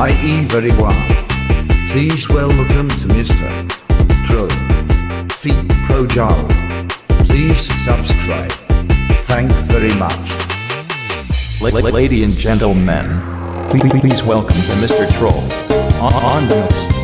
i.e. very well. Please welcome to Mr. Tro. Feet Pro Java. Please subscribe. Thank very much. La- la- Lady and gentlemen, please, please welcome to Mr. Troll. On, on the mix.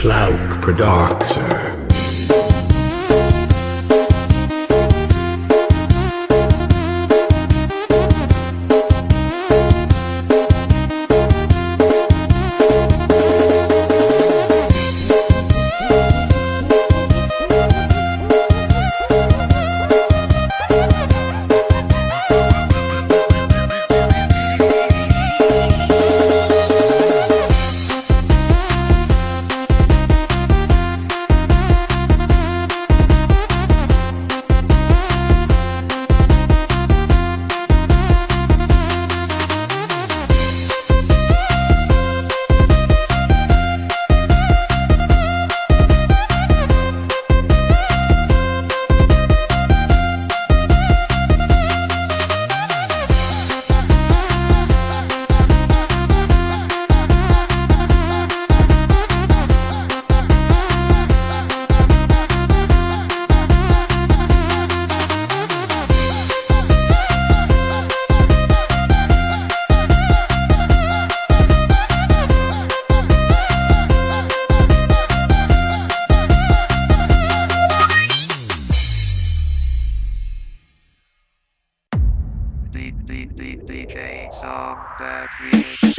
Plauk Producer. That remix.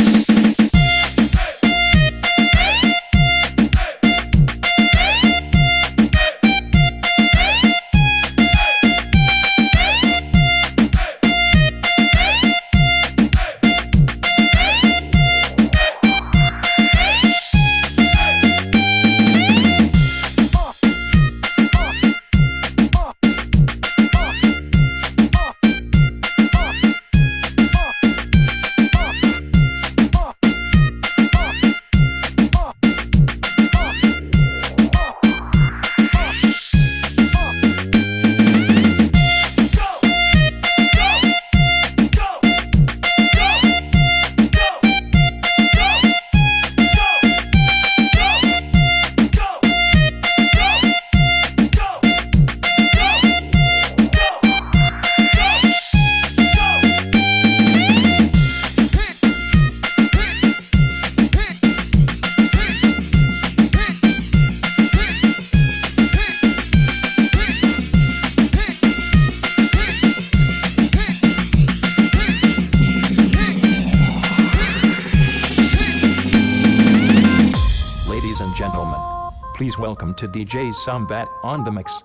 Please welcome to DJ Sambat on the mix.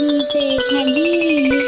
Mm-hmm.